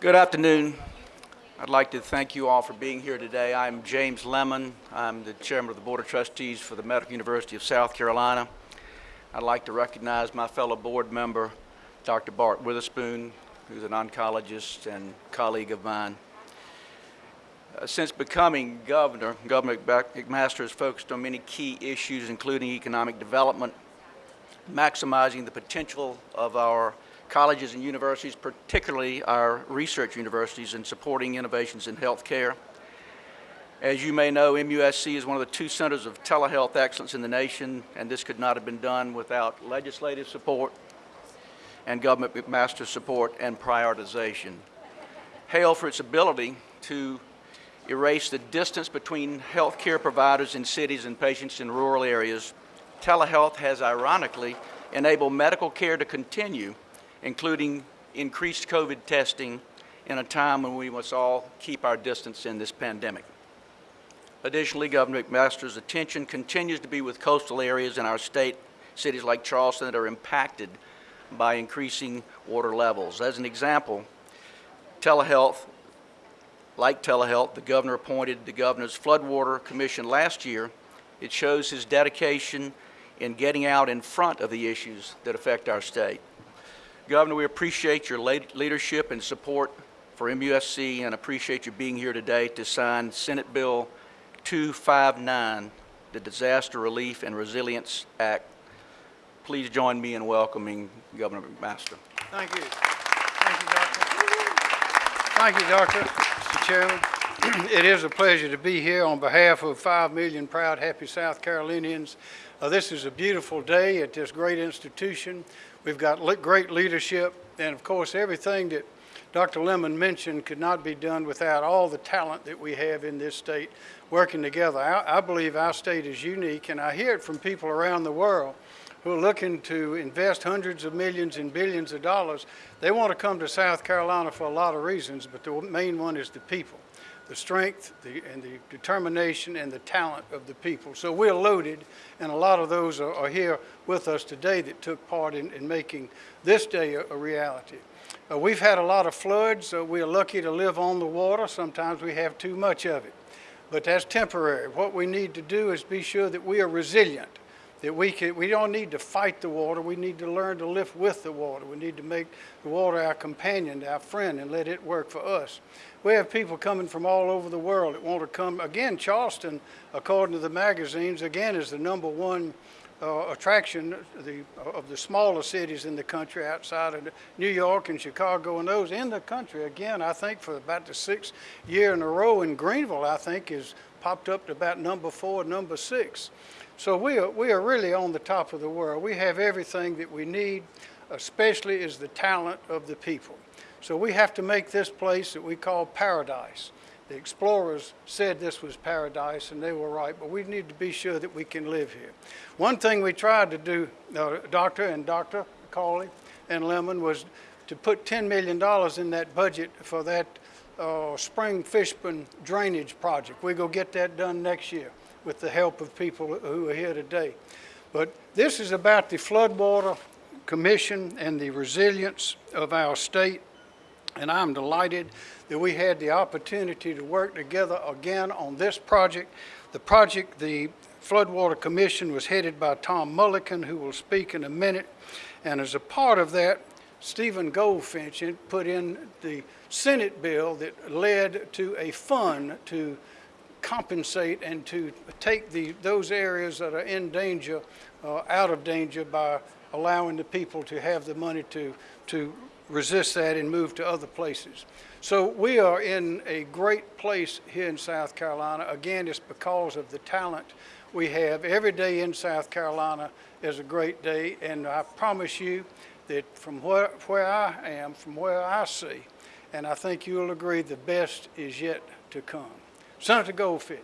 Good afternoon. I'd like to thank you all for being here today. I'm James Lemon. I'm the chairman of the Board of Trustees for the Medical University of South Carolina. I'd like to recognize my fellow board member, Dr. Bart Witherspoon, who's an oncologist and colleague of mine. Uh, since becoming governor, Governor McMaster has focused on many key issues, including economic development, maximizing the potential of our colleges and universities, particularly our research universities, in supporting innovations in healthcare. As you may know, MUSC is one of the two centers of telehealth excellence in the nation, and this could not have been done without legislative support and government McMaster support and prioritization. Hail for its ability to erase the distance between healthcare providers in cities and patients in rural areas, telehealth has ironically enabled medical care to continue, including increased COVID testing in a time when we must all keep our distance in this pandemic. Additionally, Governor McMaster's attention continues to be with coastal areas in our state, cities like Charleston that are impacted by increasing water levels. As an example, telehealth like telehealth, the governor appointed the Governor's Floodwater Commission last year. It shows his dedication in getting out in front of the issues that affect our state. Governor, we appreciate your leadership and support for MUSC and appreciate you being here today to sign Senate Bill 259, the Disaster Relief and Resilience Act. Please join me in welcoming Governor McMaster. Thank you. Thank you, Doctor. Thank you, Doctor. Mr. Chairman. it is a pleasure to be here on behalf of 5 million proud, happy South Carolinians. Uh, this is a beautiful day at this great institution. We've got great leadership, and of course, everything that Dr. Lemon mentioned could not be done without all the talent that we have in this state working together. I, I believe our state is unique, and I hear it from people around the world who are looking to invest hundreds of millions and billions of dollars, they want to come to South Carolina for a lot of reasons, but the main one is the people, the strength the, and the determination and the talent of the people. So we're loaded, and a lot of those are, are here with us today that took part in, in making this day a, a reality. Uh, we've had a lot of floods. Uh, we're lucky to live on the water. Sometimes we have too much of it, but that's temporary. What we need to do is be sure that we are resilient that we can, we don't need to fight the water. We need to learn to live with the water. We need to make the water our companion, our friend, and let it work for us. We have people coming from all over the world that want to come. Again, Charleston, according to the magazines, again is the number one uh, attraction the, of the smaller cities in the country outside of New York and Chicago and those in the country. Again, I think for about the sixth year in a row in Greenville, I think is popped up to about number four, number six. So we are, we are really on the top of the world. We have everything that we need, especially is the talent of the people. So we have to make this place that we call paradise. The explorers said this was paradise, and they were right, but we need to be sure that we can live here. One thing we tried to do, uh, Doctor and Dr. Cawley and Lemon, was to put $10 million in that budget for that uh, spring Fishburne drainage project. We go get that done next year with the help of people who are here today. But this is about the Floodwater Commission and the resilience of our state. And I'm delighted that we had the opportunity to work together again on this project. The project, the Floodwater Commission was headed by Tom Mullikin, who will speak in a minute. And as a part of that, Stephen Goldfinch put in the Senate bill that led to a fund to compensate and to take the, those areas that are in danger uh, out of danger by allowing the people to have the money to, to resist that and move to other places. So we are in a great place here in South Carolina. Again, it's because of the talent we have. Every day in South Carolina is a great day, and I promise you that from where, where I am, from where I see, and I think you'll agree the best is yet to come. Senator Goldfinch.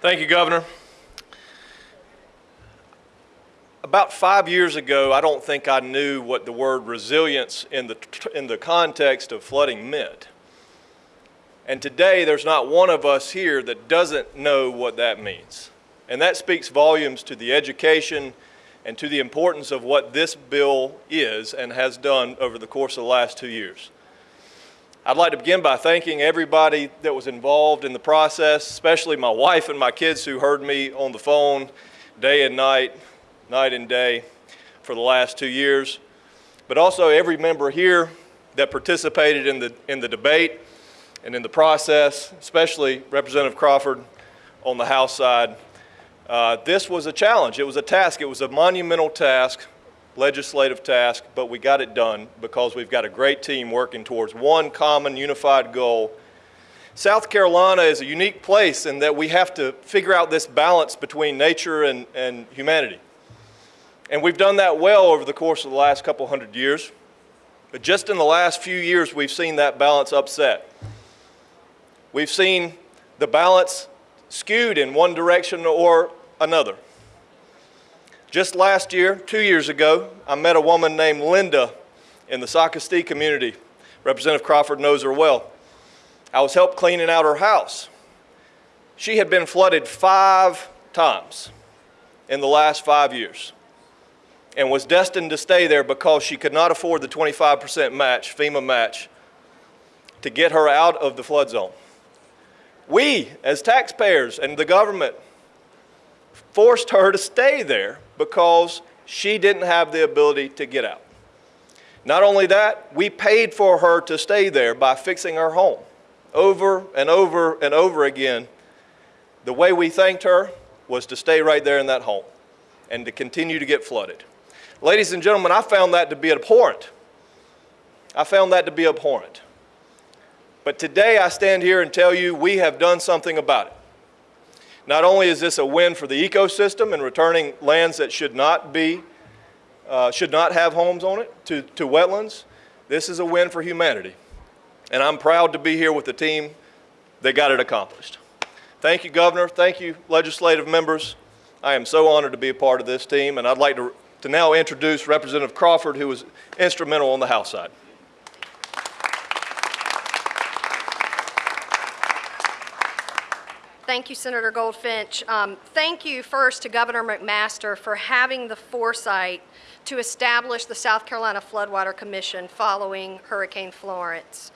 Thank you, Governor. About five years ago, I don't think I knew what the word resilience in the, in the context of flooding meant. And today, there's not one of us here that doesn't know what that means. And that speaks volumes to the education and to the importance of what this bill is and has done over the course of the last two years. I'd like to begin by thanking everybody that was involved in the process, especially my wife and my kids who heard me on the phone day and night, night and day for the last two years, but also every member here that participated in the, in the debate and in the process, especially Representative Crawford on the House side. Uh, this was a challenge. It was a task. It was a monumental task, legislative task, but we got it done because we've got a great team working towards one common unified goal. South Carolina is a unique place in that we have to figure out this balance between nature and, and humanity. And we've done that well over the course of the last couple hundred years. But just in the last few years, we've seen that balance upset. We've seen the balance skewed in one direction or another. Just last year, two years ago, I met a woman named Linda in the Socastee community. Representative Crawford knows her well. I was helped cleaning out her house. She had been flooded five times in the last five years and was destined to stay there because she could not afford the 25% match, FEMA match, to get her out of the flood zone. We, as taxpayers and the government, forced her to stay there because she didn't have the ability to get out. Not only that, we paid for her to stay there by fixing her home over and over and over again. The way we thanked her was to stay right there in that home and to continue to get flooded. Ladies and gentlemen, I found that to be abhorrent. I found that to be abhorrent. But today I stand here and tell you we have done something about it. Not only is this a win for the ecosystem and returning lands that should not be, uh, should not have homes on it to, to wetlands, this is a win for humanity. And I'm proud to be here with the team that got it accomplished. Thank you, Governor. Thank you, legislative members. I am so honored to be a part of this team, and I'd like to, to now introduce Representative Crawford, who was instrumental on the House side. Thank you, Senator Goldfinch. Um, Thank you first to Governor McMaster for having the foresight to establish the South Carolina Floodwater Commission following Hurricane Florence.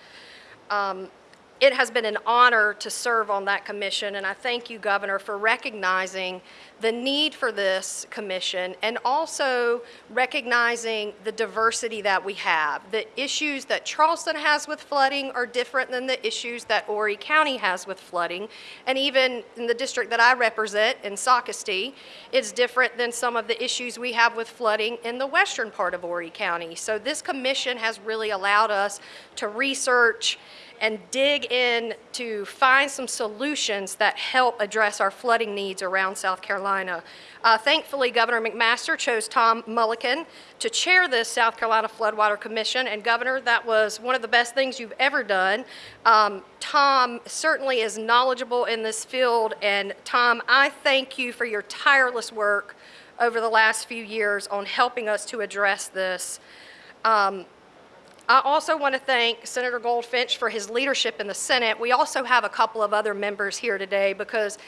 Um, It has been an honor to serve on that commission, and I thank you, Governor, for recognizing the need for this commission and also recognizing the diversity that we have. The issues that Charleston has with flooding are different than the issues that Horry County has with flooding. And even in the district that I represent, in Socastee, it's different than some of the issues we have with flooding in the western part of Horry County. So this commission has really allowed us to research and dig in to find some solutions that help address our flooding needs around South Carolina. Uh, thankfully, Governor McMaster chose Tom Mullikin to chair this South Carolina Floodwater Commission, and Governor, that was one of the best things you've ever done. Um, Tom certainly is knowledgeable in this field, and Tom, I thank you for your tireless work over the last few years on helping us to address this. Um, I also want to thank Senator Goldfinch for his leadership in the Senate. We also have a couple of other members here today because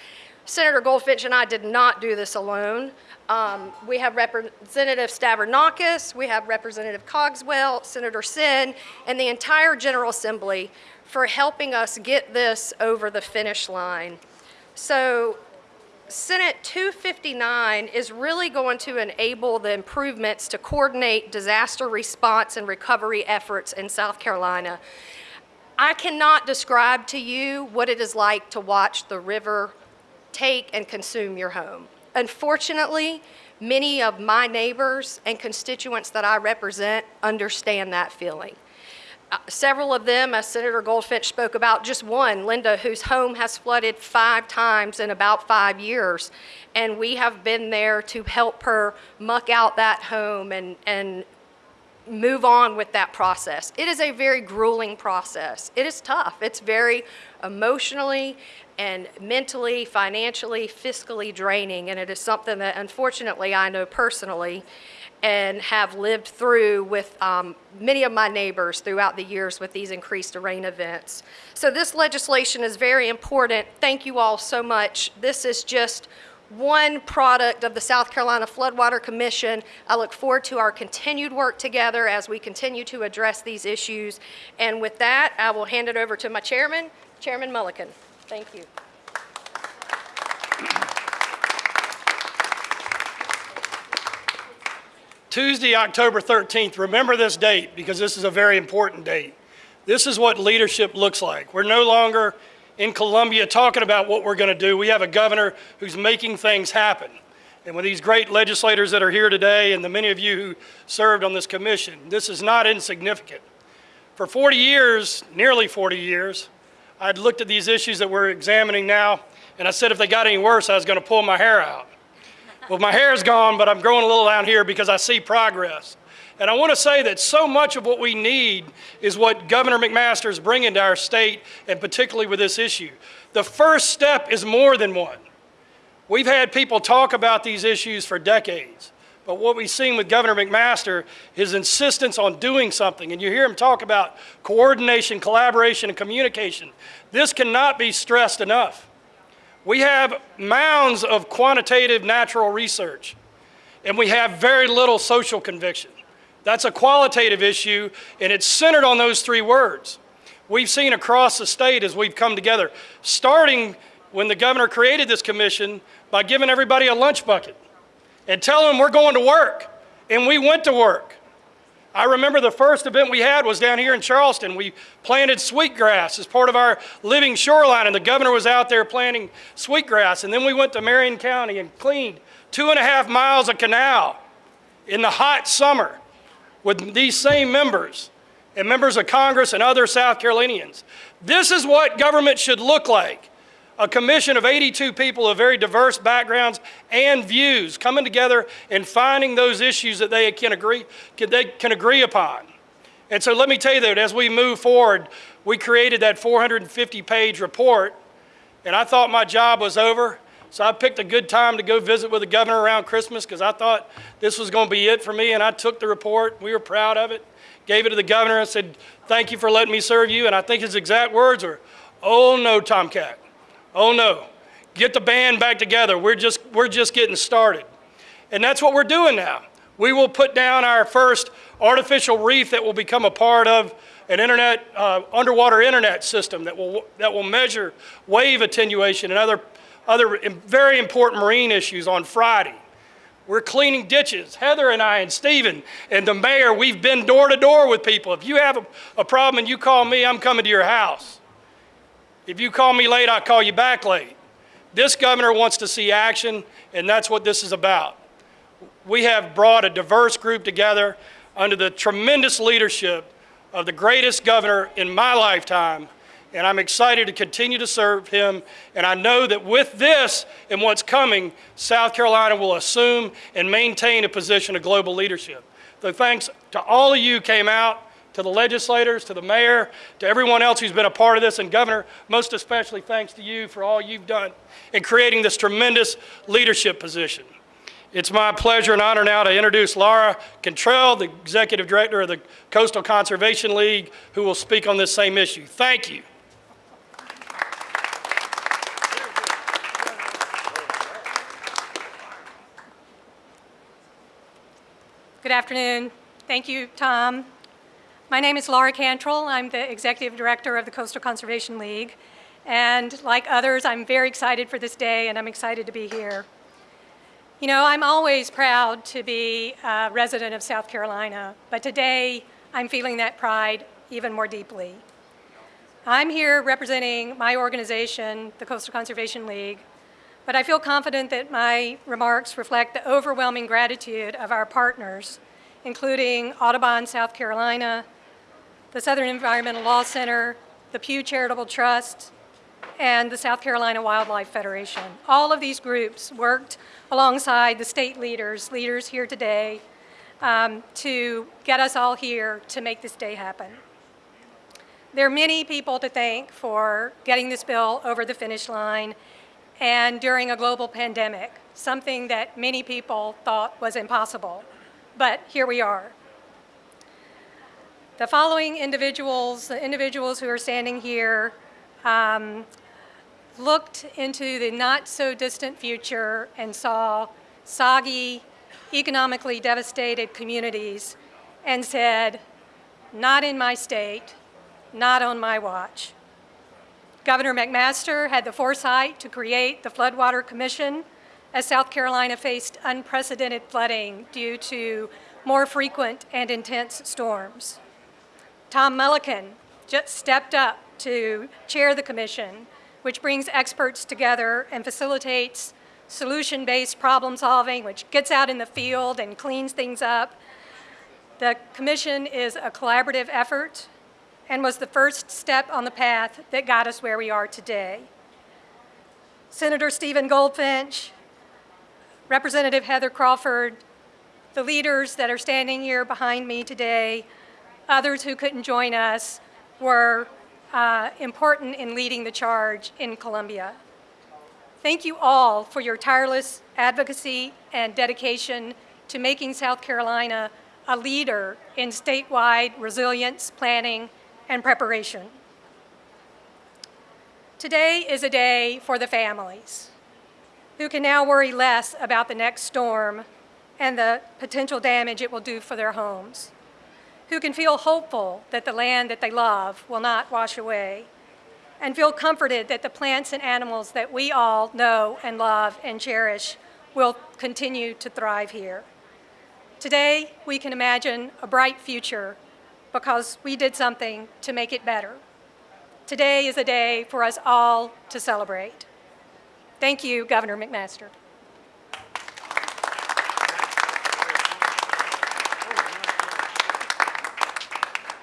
Senator Goldfinch and I did not do this alone. Um, we have Representative Stavrinakis, we have Representative Cogswell, Senator Senn, and the entire General Assembly for helping us get this over the finish line. So Senate 259 is really going to enable the improvements to coordinate disaster response and recovery efforts in South Carolina. I cannot describe to you what it is like to watch the river take and consume your home. Unfortunately, many of my neighbors and constituents that I represent understand that feeling. Uh, several of them, as Senator Goldfinch spoke about, just one, Linda, whose home has flooded five times in about five years. And we have been there to help her muck out that home and, and move on with that process. It is a very grueling process. It is tough. It's very emotionally and mentally, financially, fiscally draining, and it is something that unfortunately I know personally and have lived through with um, many of my neighbors throughout the years with these increased rain events. So this legislation is very important. Thank you all so much. This is just one product of the South Carolina Floodwater Commission. I look forward to our continued work together as we continue to address these issues. And with that, I will hand it over to my chairman, Chairman Mullikin. Thank you. Tuesday, October 13th, remember this date because this is a very important date. This is what leadership looks like. We're no longer in Columbia talking about what we're going to do. We have a governor who's making things happen. And with these great legislators that are here today and the many of you who served on this commission, this is not insignificant. For 40 years, nearly 40 years, I'd looked at these issues that we're examining now, and I said if they got any worse, I was going to pull my hair out. Well, my hair's gone, but I'm growing a little down here because I see progress. And I want to say that so much of what we need is what Governor McMaster is bringing to our state, and particularly with this issue. The first step is more than one. We've had people talk about these issues for decades. But what we've seen with Governor McMaster, is his insistence on doing something, and you hear him talk about coordination, collaboration, and communication. This cannot be stressed enough. We have mounds of quantitative natural research, and we have very little social conviction. That's a qualitative issue, and it's centered on those three words. We've seen across the state as we've come together, starting when the governor created this commission by giving everybody a lunch bucket and telling them we're going to work. And we went to work. I remember the first event we had was down here in Charleston. We planted sweetgrass as part of our living shoreline, and the governor was out there planting sweetgrass. And then we went to Marion County and cleaned two and a half miles of canal in the hot summer with these same members and members of Congress and other South Carolinians. This is what government should look like a commission of 82 people of very diverse backgrounds and views coming together and finding those issues that they can agree, they can agree upon. And so let me tell you that as we move forward, we created that 450 page report and I thought my job was over. So I picked a good time to go visit with the governor around Christmas because I thought this was going to be it for me. And I took the report. We were proud of it. Gave it to the governor and said, thank you for letting me serve you. And I think his exact words were, oh no, Tomcat. Oh no, get the band back together. We're just, we're just getting started. And that's what we're doing now. We will put down our first artificial reef that will become a part of an internet, uh, underwater internet system that will, that will measure wave attenuation and other, other very important marine issues on Friday. We're cleaning ditches. Heather and I and Stephen and the mayor, we've been door to door with people. If you have a, a problem and you call me, I'm coming to your house. If you call me late, I'll call you back late. This governor wants to see action, and that's what this is about. We have brought a diverse group together under the tremendous leadership of the greatest governor in my lifetime, and I'm excited to continue to serve him. And I know that with this and what's coming, South Carolina will assume and maintain a position of global leadership. So thanks to all of you who came out to the legislators, to the mayor, to everyone else who's been a part of this, and Governor, most especially thanks to you for all you've done in creating this tremendous leadership position. It's my pleasure and honor now to introduce Laura Cantral, the Executive Director of the Coastal Conservation League, who will speak on this same issue. Thank you. Good afternoon. Thank you, Tom. My name is Laura Cantral. I'm the Executive Director of the Coastal Conservation League. And like others, I'm very excited for this day and I'm excited to be here. You know, I'm always proud to be a resident of South Carolina, but today I'm feeling that pride even more deeply. I'm here representing my organization, the Coastal Conservation League, but I feel confident that my remarks reflect the overwhelming gratitude of our partners, including Audubon South Carolina, the Southern Environmental Law Center, the Pew Charitable Trust, and the South Carolina Wildlife Federation. All of these groups worked alongside the state leaders, leaders here today, um, to get us all here to make this day happen. There are many people to thank for getting this bill over the finish line and during a global pandemic, something that many people thought was impossible. But here we are. The following individuals, the individuals who are standing here, um, looked into the not-so-distant future and saw soggy, economically devastated communities and said, not in my state, not on my watch. Governor McMaster had the foresight to create the Floodwater Commission as South Carolina faced unprecedented flooding due to more frequent and intense storms. Tom Mullikin just stepped up to chair the commission, which brings experts together and facilitates solution-based problem solving, which gets out in the field and cleans things up. The commission is a collaborative effort and was the first step on the path that got us where we are today. Senator Stephen Goldfinch, Representative Heather Crawford, the leaders that are standing here behind me today, others who couldn't join us, were uh, important in leading the charge in Columbia. Thank you all for your tireless advocacy and dedication to making South Carolina a leader in statewide resilience planning and preparation. Today is a day for the families who can now worry less about the next storm and the potential damage it will do for their homes, who can feel hopeful that the land that they love will not wash away, and feel comforted that the plants and animals that we all know and love and cherish will continue to thrive here. Today, we can imagine a bright future because we did something to make it better. Today is a day for us all to celebrate. Thank you, Governor McMaster.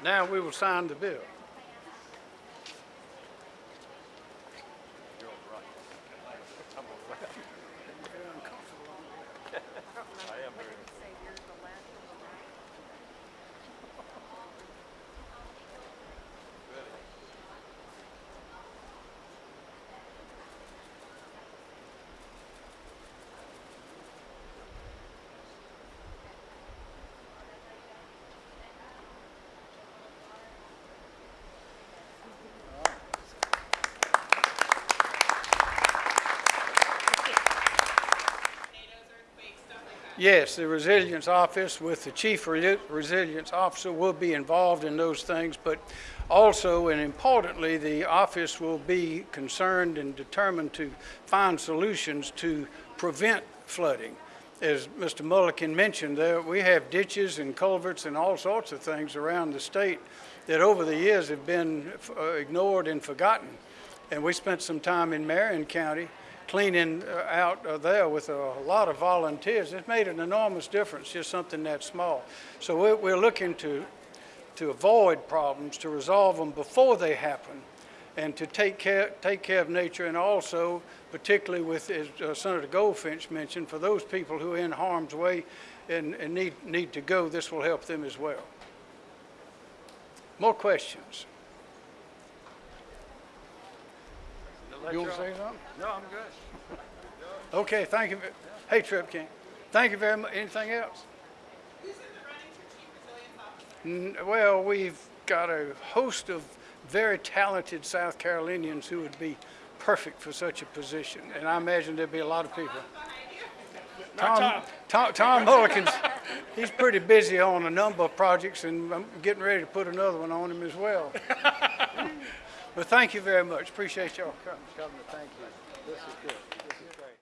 Now we will sign the bill. Yes, the Resilience Office with the Chief Resilience Officer will be involved in those things, but also and importantly, the office will be concerned and determined to find solutions to prevent flooding. As Mr. Mullikin mentioned, there, we have ditches and culverts and all sorts of things around the state that over the years have been uh, ignored and forgotten. And we spent some time in Marion County cleaning uh, out uh, there with a lot of volunteers. It's made an enormous difference, just something that small. So we're, we're looking to, to avoid problems, to resolve them before they happen, and to take care, take care of nature, and also, particularly with, as uh, Senator Goldfinch mentioned, for those people who are in harm's way and, and need, need to go, this will help them as well. More questions? You want to say something? No, I'm good. Okay, thank you. Hey, Trip King. Thank you very much. Anything else? N- Well, we've got a host of very talented South Carolinians who would be perfect for such a position, and I imagine there'd be a lot of people. Tom, Tom, Tom Mullikin's, he's pretty busy on a number of projects, and I'm getting ready to put another one on him as well. But thank you very much. Appreciate y'all coming. Governor, thank you. This is good.